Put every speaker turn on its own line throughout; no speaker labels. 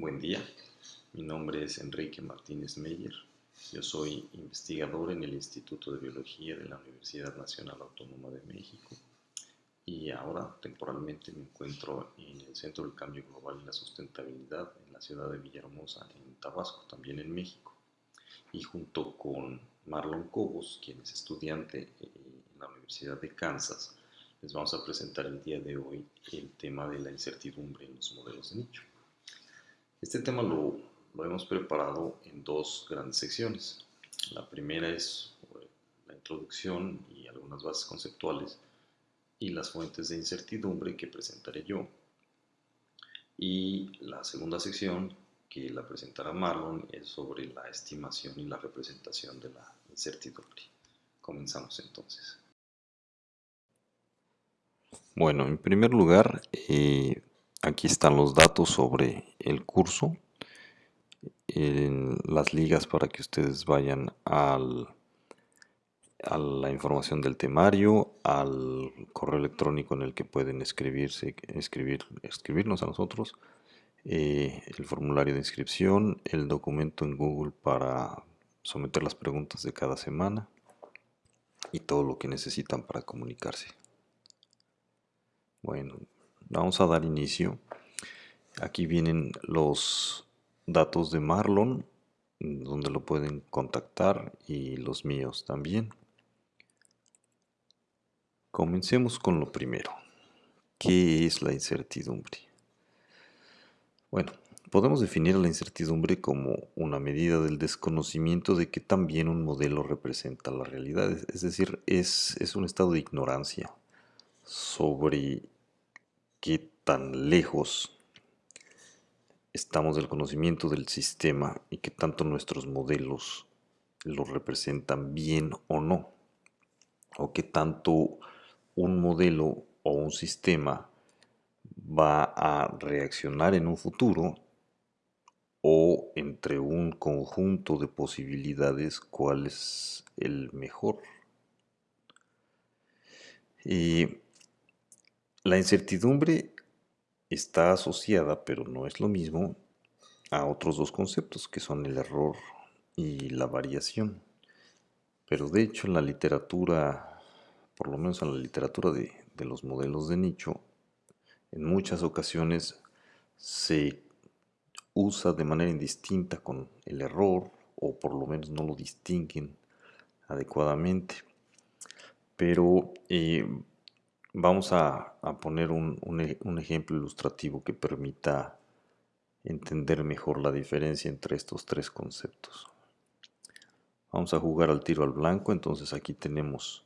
Buen día, mi nombre es Enrique Martínez Meyer. Yo soy investigador en el Instituto de Biología de la Universidad Nacional Autónoma de México y ahora temporalmente me encuentro en el Centro del Cambio Global y la Sustentabilidad en la ciudad de Villahermosa, en Tabasco, también en México. Y junto con Marlon Cobos, quien es estudiante en la Universidad de Kansas, les vamos a presentar el día de hoy el tema de la incertidumbre en los modelos de nicho. Este tema lo, lo hemos preparado en dos grandes secciones. La primera es la introducción y algunas bases conceptuales y las fuentes de incertidumbre que presentaré yo. Y la segunda sección, que la presentará Marlon, es sobre la estimación y la representación de la incertidumbre. Comenzamos entonces.
Bueno, en primer lugar, eh, aquí están los datos sobre el curso, las ligas para que ustedes vayan al, a la información del temario, al correo electrónico en el que pueden escribirse, escribir, escribirnos a nosotros, eh, el formulario de inscripción, el documento en Google para someter las preguntas de cada semana y todo lo que necesitan para comunicarse. Bueno, vamos a dar inicio. Aquí vienen los datos de Marlon, donde lo pueden contactar y los míos también. Comencemos con lo primero. ¿Qué es la incertidumbre? Bueno, podemos definir la incertidumbre como una medida del desconocimiento de que también un modelo representa la realidad. Es decir, es, es un estado de ignorancia sobre qué tan lejos estamos del conocimiento del sistema y qué tanto nuestros modelos lo representan bien o no, o qué tanto un modelo o un sistema va a reaccionar en un futuro o entre un conjunto de posibilidades cuál es el mejor. Y la incertidumbre está asociada, pero no es lo mismo, a otros dos conceptos que son el error y la variación. Pero de hecho en la literatura, por lo menos en la literatura de, los modelos de nicho, en muchas ocasiones se usa de manera indistinta con el error o por lo menos no lo distinguen adecuadamente. Pero eh, Vamos a, poner un, un, ejemplo ilustrativo que permita entender mejor la diferencia entre estos tres conceptos. Vamos a jugar al tiro al blanco, entonces aquí tenemos,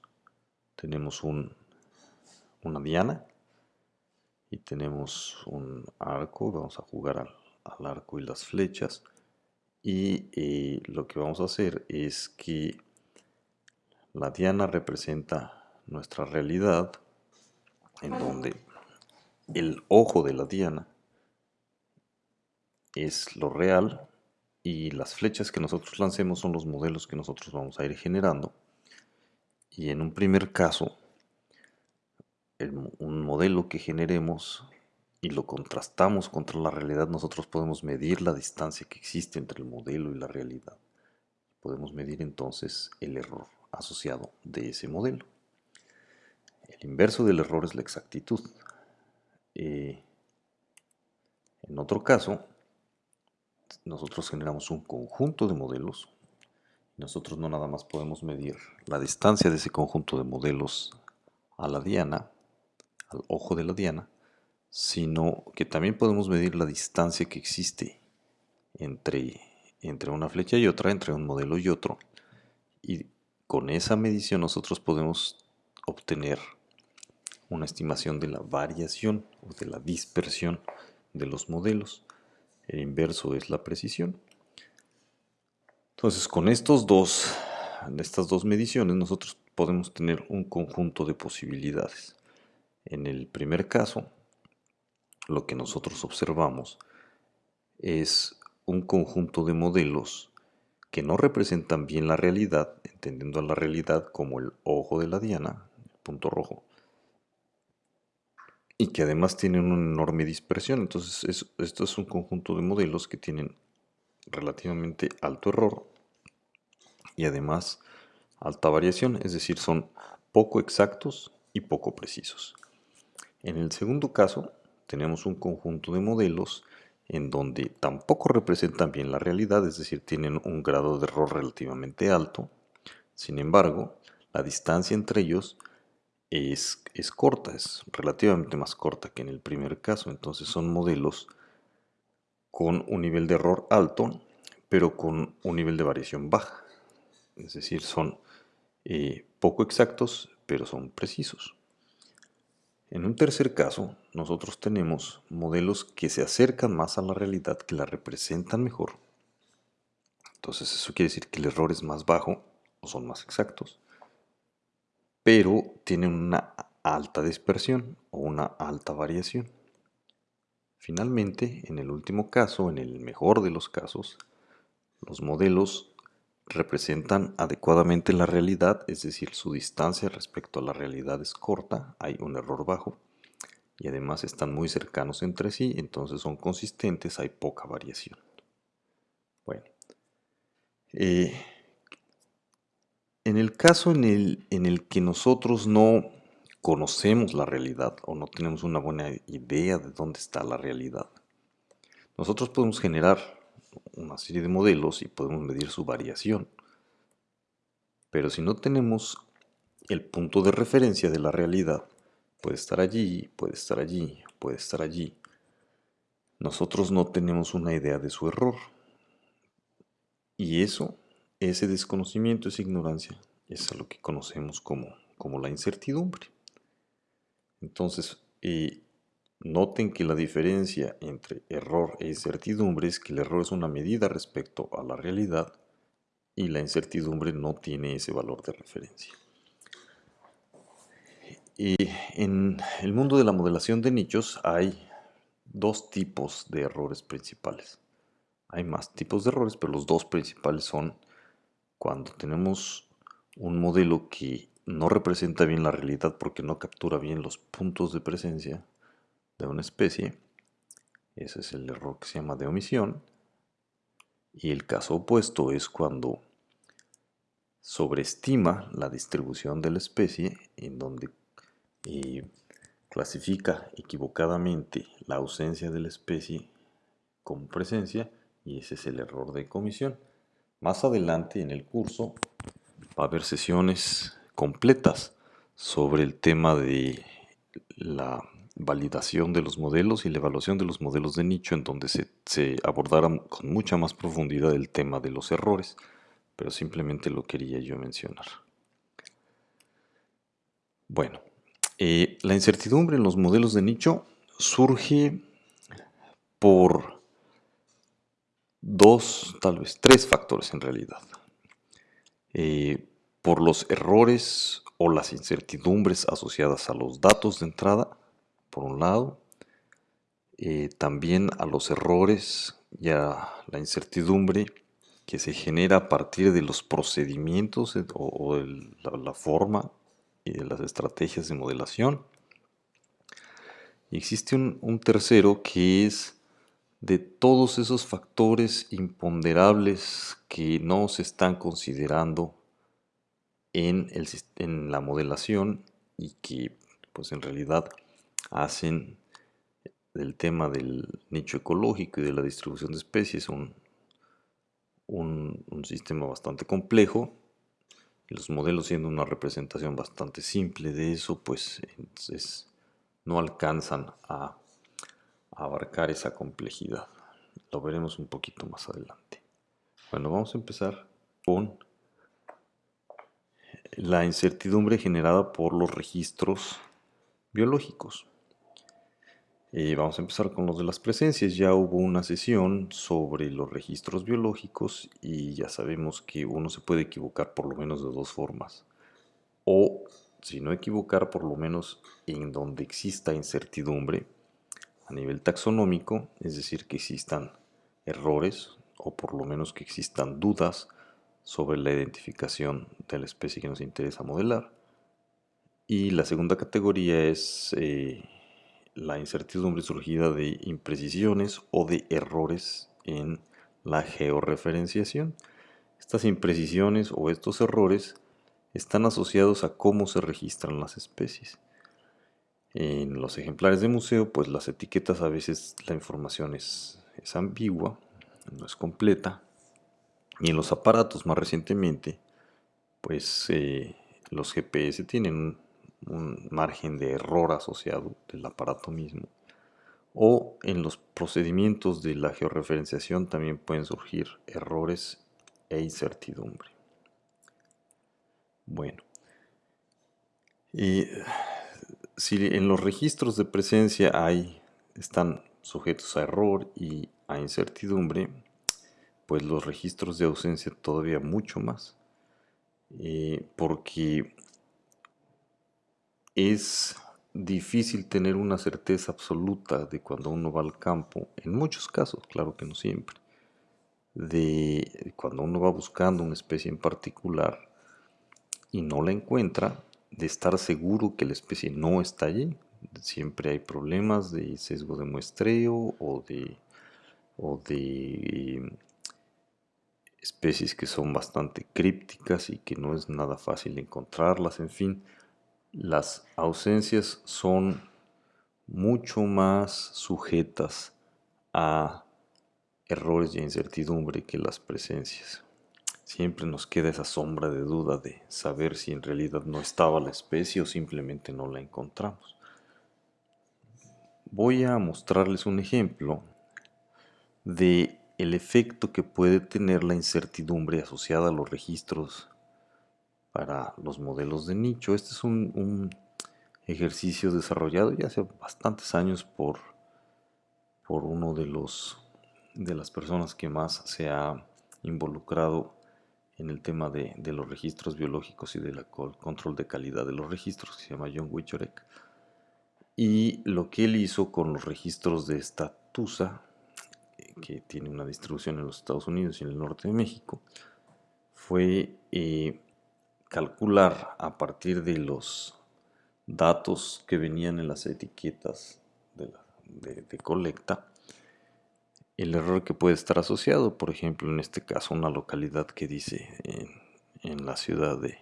tenemos un, una diana y tenemos un arco, vamos a jugar al, al arco y las flechas y eh, lo que vamos a hacer es que la diana representa nuestra realidad en donde el ojo de la diana es lo real y las flechas que nosotros lancemos son los modelos que nosotros vamos a ir generando. Y en un primer caso, un modelo que generemos y lo contrastamos contra la realidad, nosotros podemos medir la distancia que existe entre el modelo y la realidad. Podemos medir entonces el error asociado de ese modelo. El inverso del error es la exactitud. en otro caso, nosotros generamos un conjunto de modelos. Nosotros no nada más podemos medir la distancia de ese conjunto de modelos a la diana, al ojo de la diana, sino que también podemos medir la distancia que existe entre, entre una flecha y otra, entre un modelo y otro. Y con esa medición nosotros podemos obtener una estimación de la variación o de la dispersión de los modelos. El inverso es la precisión. Entonces, con estos dos, estas dos mediciones, nosotros podemos tener un conjunto de posibilidades. En el primer caso, lo que nosotros observamos es un conjunto de modelos que no representan bien la realidad, entendiendo a la realidad como el ojo de la diana, punto rojo, y que además tienen una enorme dispersión. Entonces, esto es un conjunto de modelos que tienen relativamente alto error y además alta variación, es decir, son poco exactos y poco precisos. En el segundo caso, tenemos un conjunto de modelos en donde tampoco representan bien la realidad, es decir, tienen un grado de error relativamente alto. Sin embargo, la distancia entre ellos es, corta, es relativamente más corta que en el primer caso. Entonces son modelos con un nivel de error alto, pero con un nivel de variación baja. Es decir, son eh, poco exactos, pero son precisos. En un tercer caso, nosotros tenemos modelos que se acercan más a la realidad, que la representan mejor. Entonces eso quiere decir que el error es más bajo o son más exactos, pero tienen una alta dispersión o una alta variación. Finalmente, en el último caso, en el mejor de los casos, los modelos representan adecuadamente la realidad, es decir, su distancia respecto a la realidad es corta, hay un error bajo y además están muy cercanos entre sí, entonces son consistentes, hay poca variación. Bueno, eh, en el caso en el, en el que nosotros no conocemos la realidad o no tenemos una buena idea de dónde está la realidad, nosotros podemos generar una serie de modelos y podemos medir su variación. Pero si no tenemos el punto de referencia de la realidad, puede estar allí, puede estar allí, puede estar allí. Nosotros no tenemos una idea de su error. Y eso, ese desconocimiento, esa ignorancia, es a lo que conocemos como, como la incertidumbre. Entonces, eh, Noten que la diferencia entre error e incertidumbre es que el error es una medida respecto a la realidad y la incertidumbre no tiene ese valor de referencia. Y en el mundo de la modelación de nichos hay dos tipos de errores principales. Hay más tipos de errores, pero los dos principales son cuando tenemos un modelo que no representa bien la realidad porque no captura bien los puntos de presencia de una especie. Ese es el error que se llama de omisión. Y el caso opuesto es cuando sobreestima la distribución de la especie, en donde eh, clasifica equivocadamente la ausencia de la especie como presencia, y ese es el error de comisión. Más adelante en el curso va a haber sesiones completas sobre el tema de la validación de los modelos y la evaluación de los modelos de nicho en donde se, se abordara con mucha más profundidad el tema de los errores, pero simplemente lo quería yo mencionar. Bueno, eh, la incertidumbre en los modelos de nicho surge por dos, tal vez tres factores en realidad. Eh, por los errores o las incertidumbres asociadas a los datos de entrada, por un lado, eh, también a los errores y a la incertidumbre que se genera a partir de los procedimientos o, la, forma y de las estrategias de modelación. Existe un, tercero que es de todos esos factores imponderables que no se están considerando en, el, en la modelación y que pues en realidad hacen del tema del nicho ecológico y de la distribución de especies un, un, sistema bastante complejo. Los modelos siendo una representación bastante simple de eso, pues no alcanzan a, a abarcar esa complejidad. Lo veremos un poquito más adelante. Bueno, vamos a empezar con la incertidumbre generada por los registros biológicos. Eh, vamos a empezar con los de las presencias. Ya hubo una sesión sobre los registros biológicos y ya sabemos que uno se puede equivocar por lo menos de dos formas. O, si no equivocar, por lo menos en donde exista incertidumbre a nivel taxonómico, es decir, que existan errores o por lo menos que existan dudas sobre la identificación de la especie que nos interesa modelar. Y la segunda categoría es... Eh, la incertidumbre surgida de imprecisiones o de errores en la georreferenciación. Estas imprecisiones o estos errores están asociados a cómo se registran las especies. En los ejemplares de museo, pues las etiquetas a veces la información es, ambigua, no es completa. Y en los aparatos más recientemente, pues eh, los GPS tienen un margen de error asociado del aparato mismo. O en los procedimientos de la georreferenciación también pueden surgir errores e incertidumbre. Bueno, y si en los registros de presencia hay, están sujetos a error y a incertidumbre, pues los registros de ausencia todavía mucho más, eh, porque es difícil tener una certeza absoluta de cuando uno va al campo, en muchos casos, claro que no siempre, de cuando uno va buscando una especie en particular y no la encuentra, de estar seguro que la especie no está allí. Siempre hay problemas de sesgo de muestreo o de, o de especies que son bastante crípticas y que no es nada fácil encontrarlas, en fin las ausencias son mucho más sujetas a errores y incertidumbre que las presencias. Siempre nos queda esa sombra de duda de saber si en realidad no estaba la especie o simplemente no la encontramos. Voy a mostrarles un ejemplo de el efecto que puede tener la incertidumbre asociada a los registros para los modelos de nicho. Este es un, ejercicio desarrollado ya hace bastantes años por, por uno de los de las personas que más se ha involucrado en el tema de, los registros biológicos y del control de calidad de los registros, que se llama John Wichorek. Y lo que él hizo con los registros de esta TUSA, que tiene una distribución en los Estados Unidos y en el norte de México, fue eh, calcular a partir de los datos que venían en las etiquetas de, colecta el error que puede estar asociado, por ejemplo, en este caso una localidad que dice en, la ciudad de,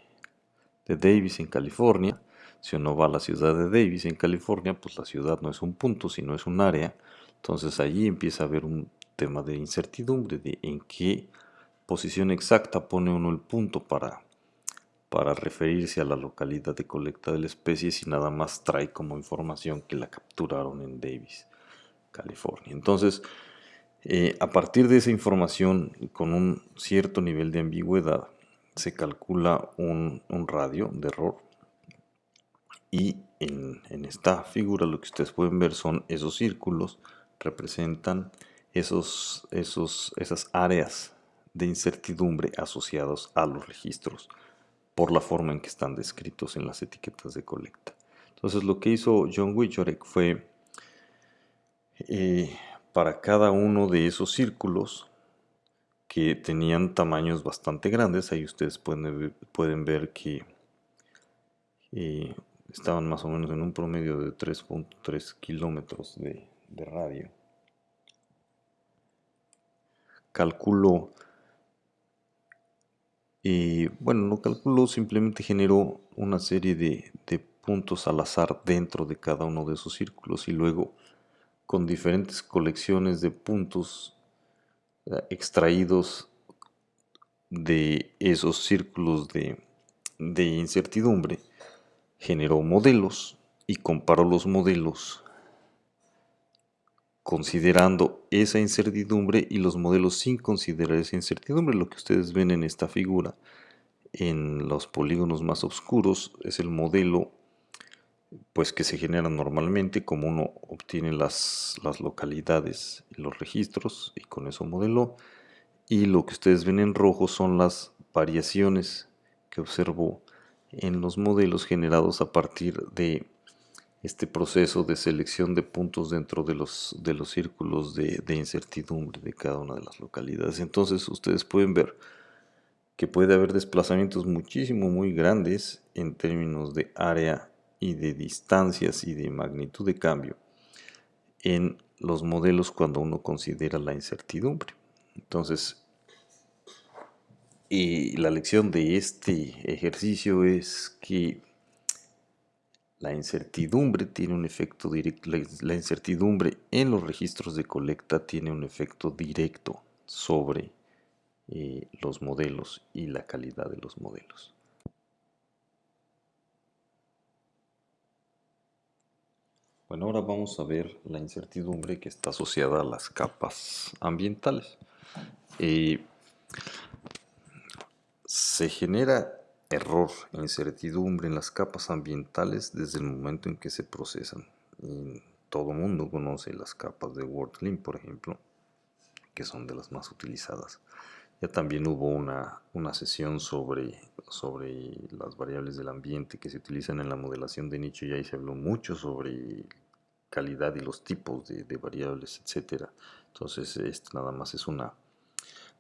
Davis, en California. Si uno va a la ciudad de Davis, en California, pues la ciudad no es un punto, sino es un área. Entonces allí empieza a haber un tema de incertidumbre de en qué posición exacta pone uno el punto para para referirse a la localidad de colecta de la especie si nada más trae como información que la capturaron en Davis, California. Entonces, eh, a partir de esa información con un cierto nivel de ambigüedad, se calcula un, radio de error y en, en, esta figura lo que ustedes pueden ver son esos círculos, representan esos, esos, esas áreas de incertidumbre asociados a los registros por la forma en que están descritos en las etiquetas de colecta. Entonces lo que hizo John Wichorek fue eh, para cada uno de esos círculos que tenían tamaños bastante grandes, ahí ustedes pueden, pueden ver que eh, estaban más o menos en un promedio de 3.3 kilómetros de, de radio. Calculó y bueno, no calculó, simplemente generó una serie de, puntos al azar dentro de cada uno de esos círculos y luego con diferentes colecciones de puntos eh, extraídos de esos círculos de, de incertidumbre, generó modelos y comparó los modelos considerando esa incertidumbre y los modelos sin considerar esa incertidumbre. Lo que ustedes ven en esta figura en los polígonos más oscuros es el modelo pues que se genera normalmente como uno obtiene las, las localidades y los registros y con eso modeló y lo que ustedes ven en rojo son las variaciones que observó en los modelos generados a partir de este proceso de selección de puntos dentro de los, de los círculos de, incertidumbre de cada una de las localidades. Entonces ustedes pueden ver que puede haber desplazamientos muchísimo muy grandes en términos de área y de distancias y de magnitud de cambio en los modelos cuando uno considera la incertidumbre. Entonces, y la lección de este ejercicio es que la incertidumbre tiene un efecto directo, la incertidumbre en los registros de colecta tiene un efecto directo sobre eh, los modelos y la calidad de los modelos. Bueno, ahora vamos a ver la incertidumbre que está asociada a las capas ambientales. Eh, se genera error incertidumbre en las capas ambientales desde el momento en que se procesan. Y todo mundo conoce las capas de WordClean, por ejemplo, que son de las más utilizadas. Ya también hubo una, una sesión sobre, sobre las variables del ambiente que se utilizan en la modelación de nicho y ahí se habló mucho sobre calidad y los tipos de, variables, etcétera. Entonces, este nada más es una,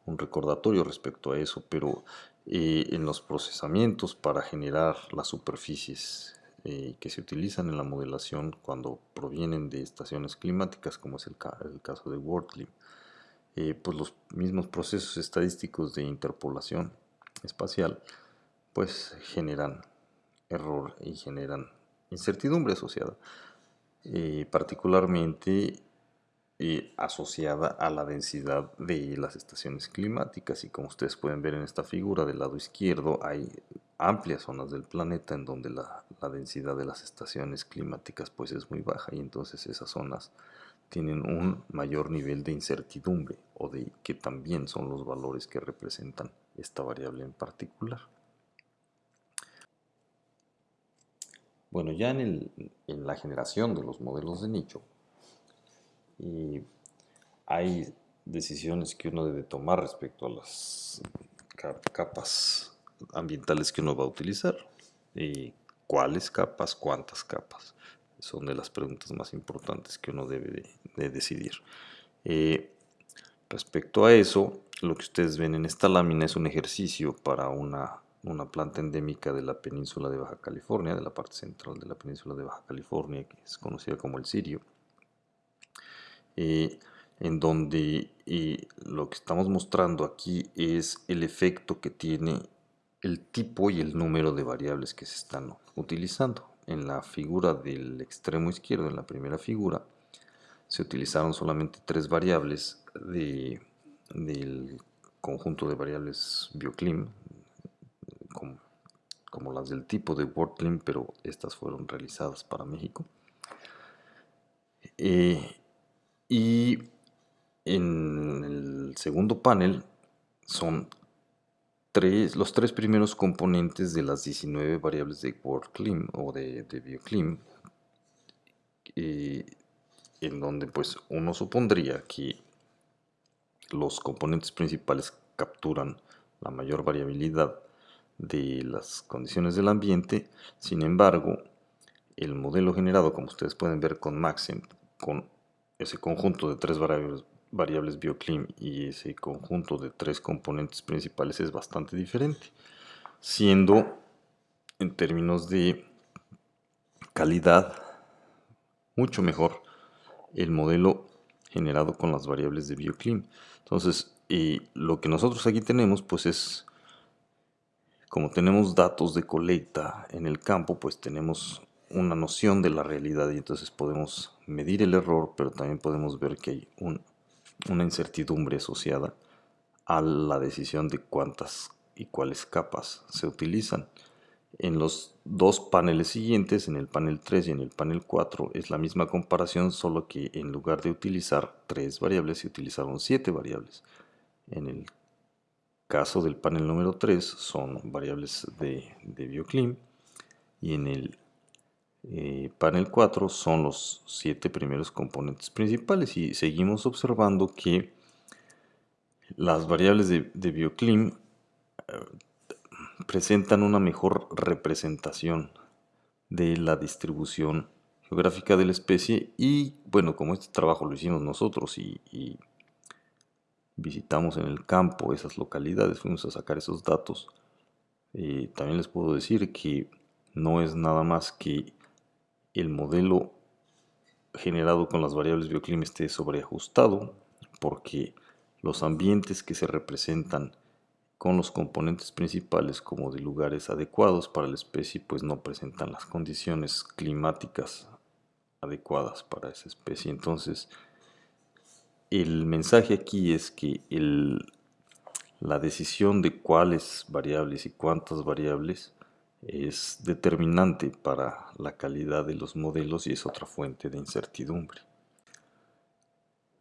un recordatorio respecto a eso, pero eh, en los procesamientos para generar las superficies eh, que se utilizan en la modelación cuando provienen de estaciones climáticas, como es el, caso de WorldClim, eh, pues los mismos procesos estadísticos de interpolación espacial pues generan error y generan incertidumbre asociada, particularmente asociada a la densidad de las estaciones climáticas y como ustedes pueden ver en esta figura del lado izquierdo hay amplias zonas del planeta en donde la, densidad de las estaciones climáticas pues es muy baja y entonces esas zonas tienen un mayor nivel de incertidumbre o de que también son los valores que representan esta variable en particular. Bueno, ya en, en la generación de los modelos de nicho, hay decisiones que uno debe tomar respecto a las capas ambientales que uno va a utilizar. Y ¿Cuáles capas? ¿Cuántas capas? Son de las preguntas más importantes que uno debe de, decidir. Eh, respecto a eso, lo que ustedes ven en esta lámina es un ejercicio para una, una planta endémica de la península de Baja California, de la parte central de la península de Baja California, que es conocida como el sirio eh, en donde lo que estamos mostrando aquí es el efecto que tiene el tipo y el número de variables que se están utilizando. En la figura del extremo izquierdo, en la primera figura, se utilizaron solamente tres variables de, del conjunto de variables bioclim, como, las del tipo de WordClim, pero estas fueron realizadas para México. Eh, y en el segundo panel son tres, los tres primeros componentes de las 19 variables de WorldClim o de, de BioClim, eh, en donde pues uno supondría que los componentes principales capturan la mayor variabilidad de las condiciones del ambiente, sin embargo, el modelo generado, como ustedes pueden ver con Maxent, con ese conjunto de tres variables, variables bioclim y ese conjunto de tres componentes principales es bastante diferente, siendo en términos de calidad mucho mejor el modelo generado con las variables de bioclim. Entonces, y lo que nosotros aquí tenemos pues es como tenemos datos de colecta en el campo, pues tenemos una noción de la realidad y entonces podemos medir el error, pero también podemos ver que hay una incertidumbre asociada a la decisión de cuántas y cuáles capas se utilizan. En los dos paneles siguientes, en el panel 3 y en el panel 4, es la misma comparación, solo que en lugar de utilizar tres variables, se utilizaron siete variables. En el caso del panel número 3 son variables de, bioclim y en el eh, panel 4 son los siete primeros componentes principales y seguimos observando que las variables de, bioclim eh, presentan una mejor representación de la distribución geográfica de la especie y bueno como este trabajo lo hicimos nosotros y, visitamos en el campo esas localidades fuimos a sacar esos datos eh, también les puedo decir que no es nada más que el modelo generado con las variables bioclima esté sobreajustado porque los ambientes que se representan con los componentes principales como de lugares adecuados para la especie pues no presentan las condiciones climáticas adecuadas para esa especie. Entonces, el mensaje aquí es que la decisión de cuáles variables y cuántas variables es determinante para la calidad de los modelos y es otra fuente de incertidumbre.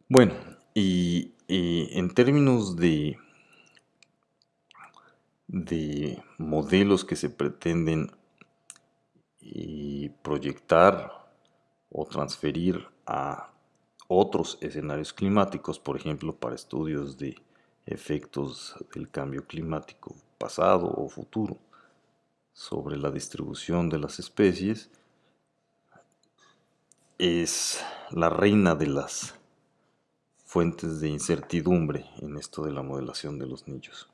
Bueno, y en términos de de modelos que se pretenden proyectar o transferir a otros escenarios climáticos, por ejemplo, para estudios de efectos del cambio climático pasado o futuro sobre la distribución de las especies, es la reina de las fuentes de incertidumbre en esto de la modelación de los nichos.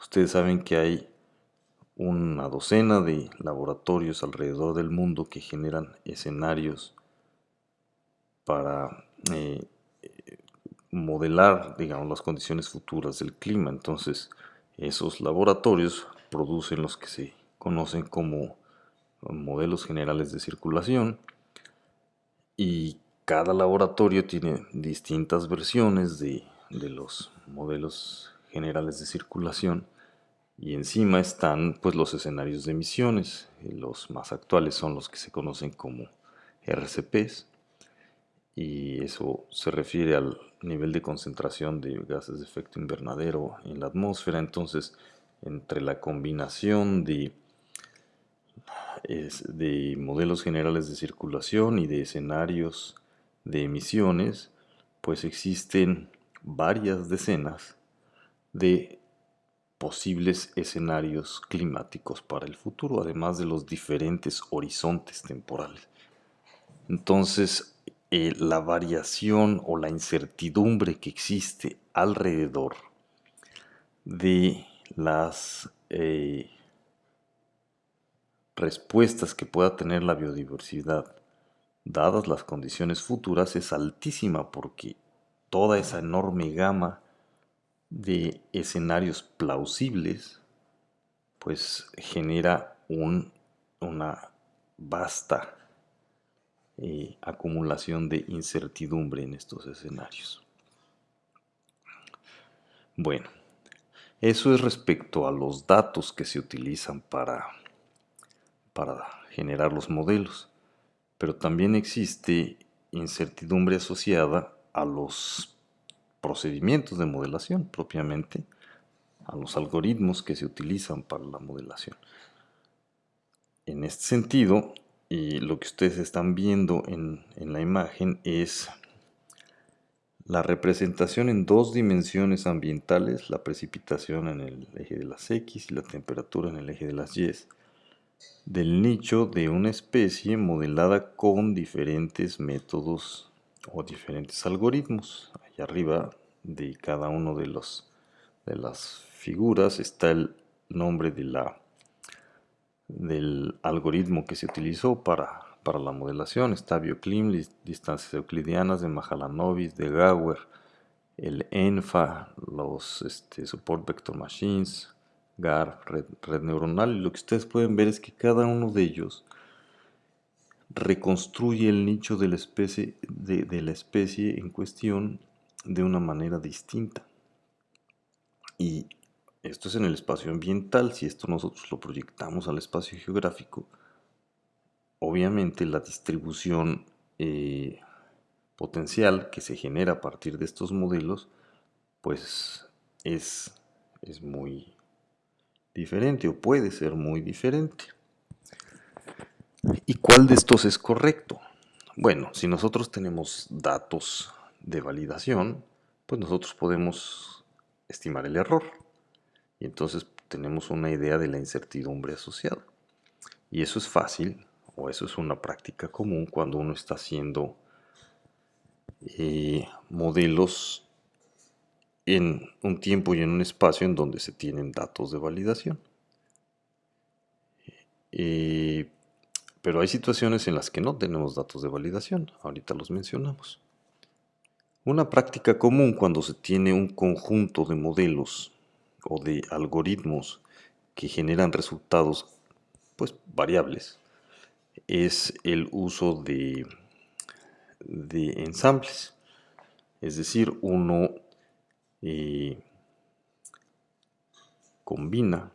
Ustedes saben que hay una docena de laboratorios alrededor del mundo que generan escenarios para eh, modelar, digamos, las condiciones futuras del clima. Entonces, esos laboratorios producen los que se conocen como modelos generales de circulación y cada laboratorio tiene distintas versiones de, de los modelos generales de circulación y encima están pues los escenarios de emisiones. Los más actuales son los que se conocen como RCPs y eso se refiere al nivel de concentración de gases de efecto invernadero en la atmósfera. Entonces, entre la combinación de, de modelos generales de circulación y de escenarios de emisiones, pues existen varias decenas de posibles escenarios climáticos para el futuro, además de los diferentes horizontes temporales. Entonces, eh, la variación o la incertidumbre que existe alrededor de las eh, respuestas que pueda tener la biodiversidad, dadas las condiciones futuras, es altísima porque toda esa enorme gama de escenarios plausibles, pues genera una vasta eh, acumulación de incertidumbre en estos escenarios. Bueno, eso es respecto a los datos que se utilizan para, para generar los modelos, pero también existe incertidumbre asociada a los procedimientos de modelación propiamente, a los algoritmos que se utilizan para la modelación. En este sentido, y lo que ustedes están viendo en, en la imagen es la representación en dos dimensiones ambientales, la precipitación en el eje de las X y la temperatura en el eje de las Y, del nicho de una especie modelada con diferentes métodos o diferentes algoritmos. Allá arriba de cada uno de, los, de las figuras está el nombre de la, del algoritmo que se utilizó para, para la modelación. Está BioClim, distancias euclidianas de Mahalanobis, de Gauer, el ENFA, los este, Support Vector Machines, GAR, red, neuronal. Y lo que ustedes pueden ver es que cada uno de ellos reconstruye el nicho de la especie, de, la especie en cuestión de una manera distinta. Y esto es en el espacio ambiental, si esto nosotros lo proyectamos al espacio geográfico, obviamente la distribución eh, potencial que se genera a partir de estos modelos, pues es, es muy diferente o puede ser muy diferente. ¿Y cuál de estos es correcto? Bueno, si nosotros tenemos datos de validación, pues nosotros podemos estimar el error. Y entonces tenemos una idea de la incertidumbre asociada. Y eso es fácil, o eso es una práctica común cuando uno está haciendo eh, modelos en un tiempo y en un espacio en donde se tienen datos de validación. Eh, pero hay situaciones en las que no tenemos datos de validación, ahorita los mencionamos. Una práctica común cuando se tiene un conjunto de modelos o de algoritmos que generan resultados pues variables es el uso de, de ensambles. Es decir, uno eh, combina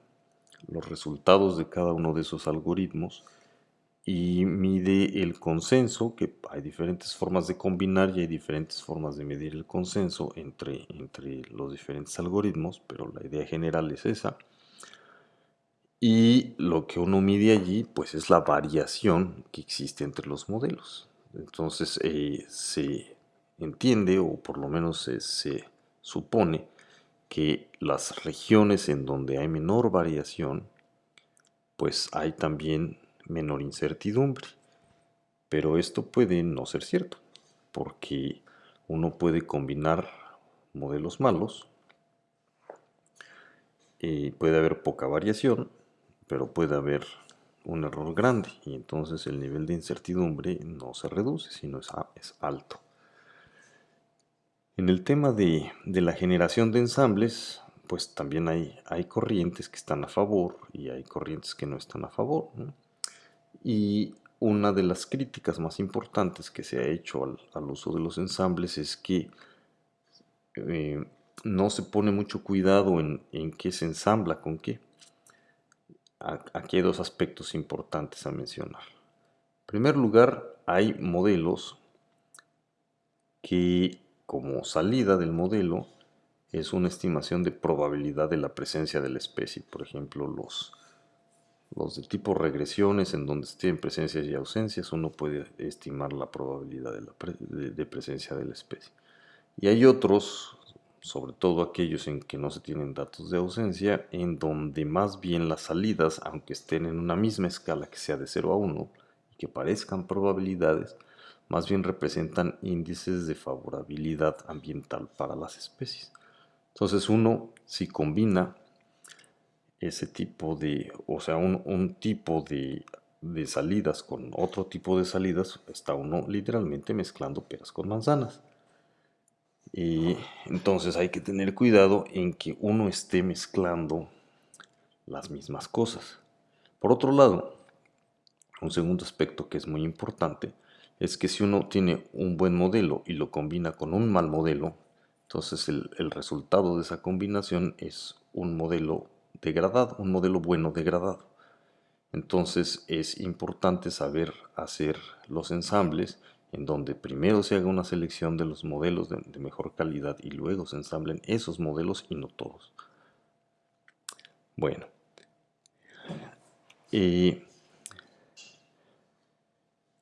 los resultados de cada uno de esos algoritmos y mide el consenso, que hay diferentes formas de combinar y hay diferentes formas de medir el consenso entre, entre los diferentes algoritmos, pero la idea general es esa. Y lo que uno mide allí, pues es la variación que existe entre los modelos. Entonces eh, se entiende, o por lo menos se supone, que las regiones en donde hay menor variación, pues hay también menor incertidumbre. Pero esto puede no ser cierto, porque uno puede combinar modelos malos, y puede haber poca variación, pero puede haber un error grande y entonces el nivel de incertidumbre no se reduce, sino es, es alto. En el tema de, la generación de ensambles, pues también hay, hay, corrientes que están a favor y hay corrientes que no están a favor. Y una de las críticas más importantes que se ha hecho al, uso de los ensambles es que eh, no se pone mucho cuidado en, en, qué se ensambla con qué. Aquí hay dos aspectos importantes a mencionar. En primer lugar, hay modelos que como salida del modelo es una estimación de probabilidad de la presencia de la especie. Por ejemplo, los, los de tipo regresiones, en donde tienen presencias y ausencias, uno puede estimar la probabilidad de, presencia de la especie. Y hay otros, sobre todo aquellos en que no se tienen datos de ausencia, en donde más bien las salidas, aunque estén en una misma escala que sea de 0 a 1, y que parezcan probabilidades, más bien representan índices de favorabilidad ambiental para las especies. Entonces uno, si combina ese tipo de, o sea, un, tipo de, salidas con otro tipo de salidas, está uno literalmente mezclando peras con manzanas. Y entonces hay que tener cuidado en que uno esté mezclando las mismas cosas. Por otro lado, un segundo aspecto que es muy importante es que si uno tiene un buen modelo y lo combina con un mal modelo, entonces el, resultado de esa combinación es un modelo degradado, un modelo bueno degradado. Entonces es importante saber hacer los ensambles en donde primero se haga una selección de los modelos de, mejor calidad y luego se ensamblen esos modelos y no todos. Bueno, eh,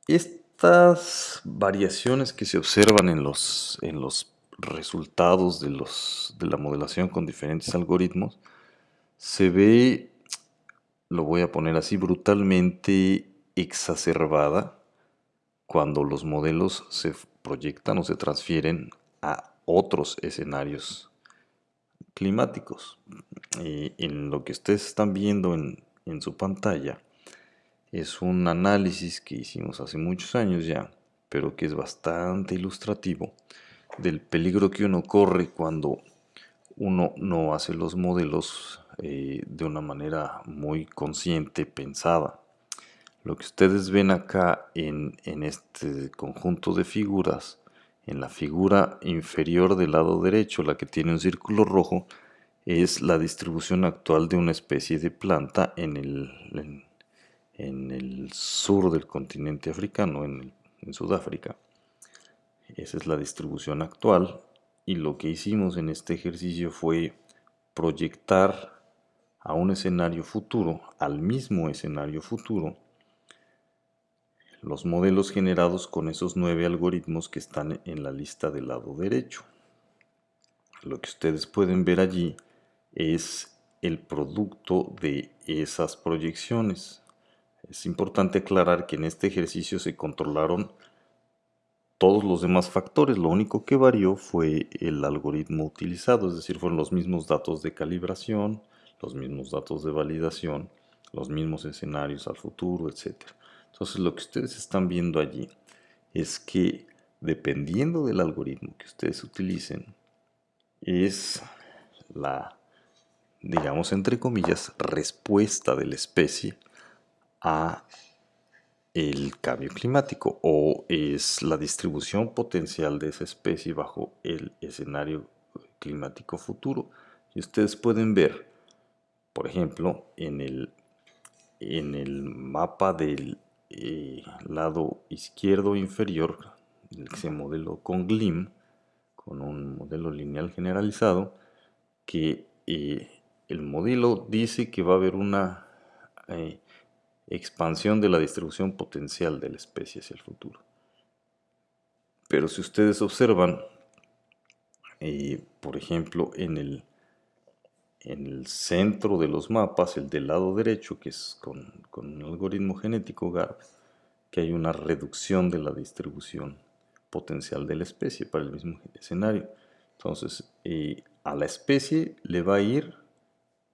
estas variaciones que se observan en los, en los resultados de, los, de la modelación con diferentes algoritmos, se ve, lo voy a poner así, brutalmente exacerbada cuando los modelos se proyectan o se transfieren a otros escenarios climáticos. Y en lo que ustedes están viendo en, en su pantalla, es un análisis que hicimos hace muchos años ya, pero que es bastante ilustrativo del peligro que uno corre cuando uno no hace los modelos eh, de una manera muy consciente, pensada. Lo que ustedes ven acá en, en este conjunto de figuras, en la figura inferior del lado derecho, la que tiene un círculo rojo, es la distribución actual de una especie de planta en el, en el sur del continente africano, en, Sudáfrica. Esa es la distribución actual y lo que hicimos en este ejercicio fue proyectar a un escenario futuro, al mismo escenario futuro, los modelos generados con esos nueve algoritmos que están en la lista del lado derecho. Lo que ustedes pueden ver allí es el producto de esas proyecciones. Es importante aclarar que en este ejercicio se controlaron todos los demás factores, lo único que varió fue el algoritmo utilizado, es decir, fueron los mismos datos de calibración, los mismos datos de validación, los mismos escenarios al futuro, etc. Entonces lo que ustedes están viendo allí es que dependiendo del algoritmo que ustedes utilicen, es la, digamos entre comillas, respuesta de la especie a el cambio climático o es la distribución potencial de esa especie bajo el escenario climático futuro. Y ustedes pueden ver, por ejemplo, en el, en el mapa del eh, lado izquierdo inferior, el que se modeló con GLIM, con un modelo lineal generalizado, que eh, el modelo dice que va a haber una eh, expansión de la distribución potencial de la especie hacia el futuro. Pero si ustedes observan, por ejemplo, en el, en el centro de los mapas, el del lado derecho, que es con, con un algoritmo genético GARP, que hay una reducción de la distribución potencial de la especie para el mismo escenario. Entonces, eh, a la especie le va a ir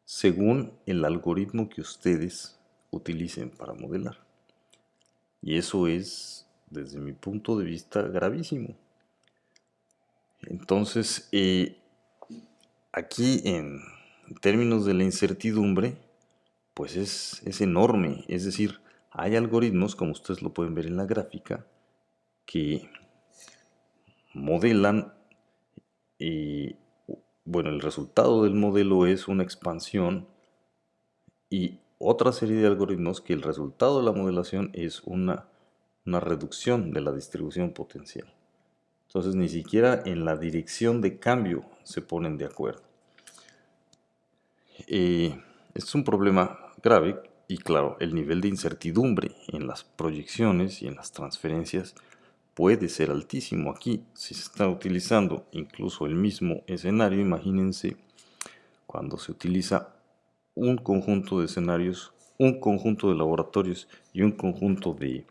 según el algoritmo que ustedes utilicen para modelar. Y eso es, desde mi punto de vista, gravísimo. Entonces, eh, aquí en términos de la incertidumbre, pues es, es enorme. Es decir, hay algoritmos, como ustedes lo pueden ver en la gráfica, que modelan y bueno, el resultado del modelo es una expansión y otra serie de algoritmos que el resultado de la modelación es una, reducción de la distribución potencial. Entonces ni siquiera en la dirección de cambio se ponen de acuerdo. Eh, es un problema grave y claro, el nivel de incertidumbre en las proyecciones y en las transferencias puede ser altísimo. Aquí, si se está utilizando incluso el mismo escenario, imagínense cuando se utiliza un conjunto de escenarios, un conjunto de laboratorios y un conjunto de,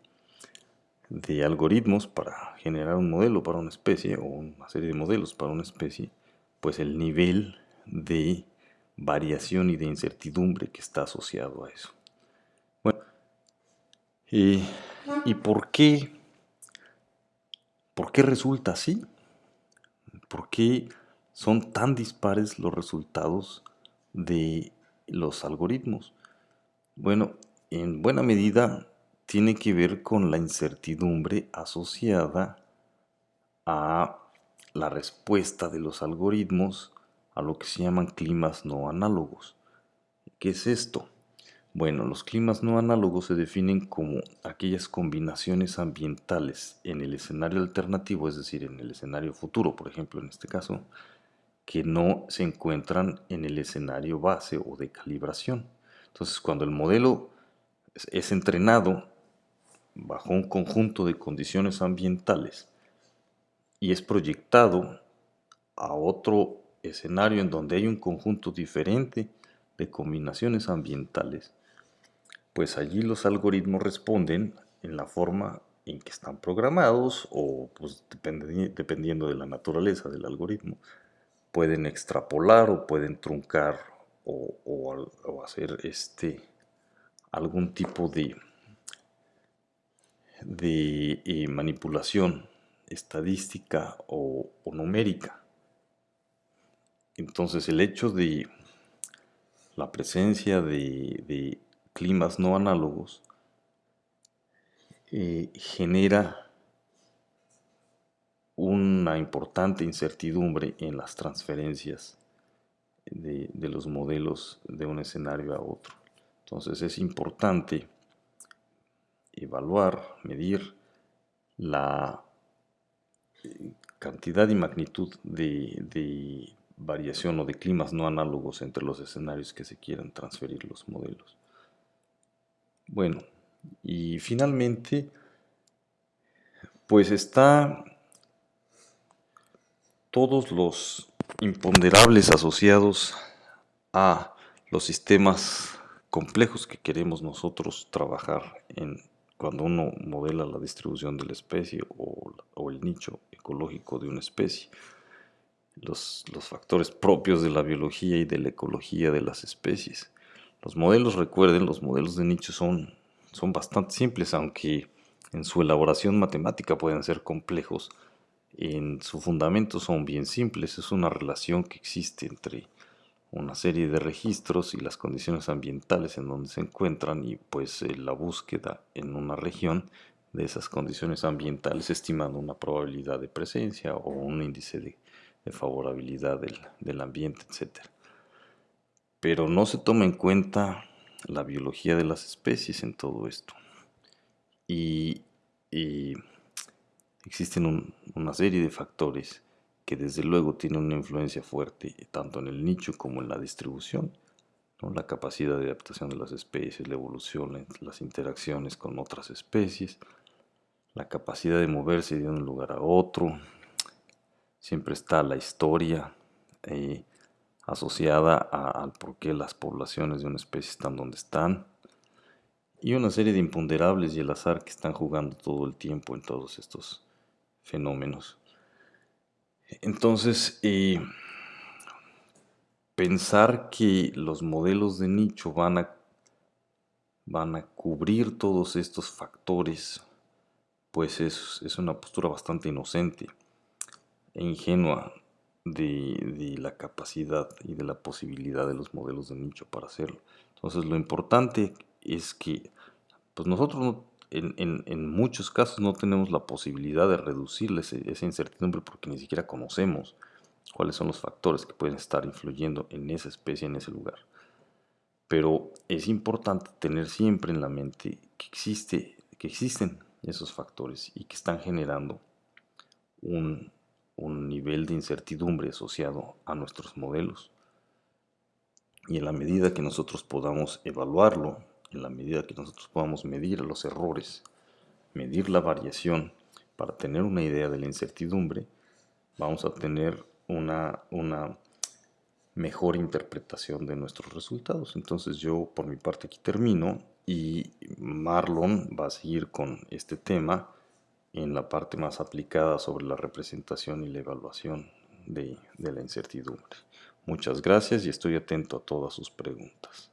de algoritmos para generar un modelo para una especie o una serie de modelos para una especie, pues el nivel de variación y de incertidumbre que está asociado a eso. ¿Y por qué? ¿Por qué resulta así? ¿Por qué son tan dispares los resultados de los algoritmos? Bueno, en buena medida tiene que ver con la incertidumbre asociada a la respuesta de los algoritmos a lo que se llaman climas no análogos. ¿Qué es esto? Bueno, los climas no análogos se definen como aquellas combinaciones ambientales en el escenario alternativo, es decir, en el escenario futuro, por ejemplo, en este caso, que no se encuentran en el escenario base o de calibración. Entonces, cuando el modelo es entrenado bajo un conjunto de condiciones ambientales y es proyectado a otro escenario en donde hay un conjunto diferente de combinaciones ambientales, pues allí los algoritmos responden en la forma en que están programados o pues, dependiendo de la naturaleza del algoritmo. Pueden extrapolar o pueden truncar o, hacer este, algún tipo de, de eh, manipulación estadística o, numérica. Entonces el hecho de la presencia de climas no análogos eh, genera una importante incertidumbre en las transferencias de, los modelos de un escenario a otro. Entonces es importante evaluar, medir la cantidad y magnitud de, variación o de climas no análogos entre los escenarios que se quieran transferir los modelos. Bueno, y finalmente, pues está todos los imponderables asociados a los sistemas complejos que queremos nosotros trabajar en cuando uno modela la distribución de la especie o, el nicho ecológico de una especie. Los, los, factores propios de la biología y de la ecología de las especies. Los modelos, recuerden, los modelos de nicho son son bastante simples, aunque en su elaboración matemática pueden ser complejos. En su fundamento son bien simples, es una relación que existe entre una serie de registros y las condiciones ambientales en donde se encuentran y pues eh, la búsqueda en una región de esas condiciones ambientales estimando una probabilidad de presencia o un índice de, favorabilidad del, del, ambiente, etc. Pero no se toma en cuenta la biología de las especies en todo esto. Y, existen una serie de factores que desde luego tienen una influencia fuerte tanto en el nicho como en la distribución. La capacidad de adaptación de las especies, la evolución, las interacciones con otras especies, la capacidad de moverse de un lugar a otro. Siempre está la historia eh, asociada al por qué las poblaciones de una especie están donde están. Y una serie de imponderables y el azar que están jugando todo el tiempo en todos estos fenómenos. Entonces, eh, pensar que los modelos de nicho van a, van a cubrir todos estos factores pues es, una postura bastante inocente e ingenua de, la capacidad y de la posibilidad de los modelos de nicho para hacerlo. Entonces lo importante es que pues nosotros en, muchos casos no tenemos la posibilidad de reducir esa incertidumbre porque ni siquiera conocemos cuáles son los factores que pueden estar influyendo en esa especie, en ese lugar. Pero es importante tener siempre en la mente que, existe, que existen esos factores y que están generando un, nivel de incertidumbre asociado a nuestros modelos. Y en la medida que nosotros podamos evaluarlo, en la medida que nosotros podamos medir los errores, medir la variación para tener una idea de la incertidumbre, vamos a tener una, una mejor interpretación de nuestros resultados. Entonces yo por mi parte aquí termino y Marlon va a seguir con este tema en la parte más aplicada sobre la representación y la evaluación de, la incertidumbre. Muchas gracias y estoy atento a todas sus preguntas.